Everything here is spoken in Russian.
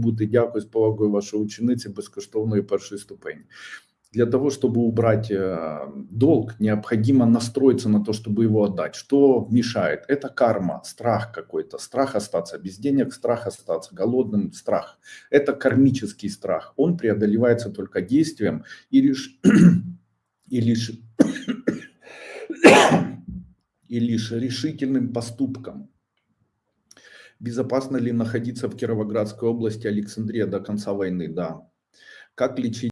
бути. Дякую з повагою вашої учениці безкоштовної першої ступені. Для того, чтобы убрать э, долг, необходимо настроиться на то, чтобы его отдать. Что мешает? Это карма, страх какой-то, страх остаться без денег, страх остаться голодным, страх. Это кармический страх. Он преодолевается только действием и лишь, и лишь, и лишь решительным поступком. Безопасно ли находиться в Кировоградской области, Александрия до конца войны? Да. Как лечить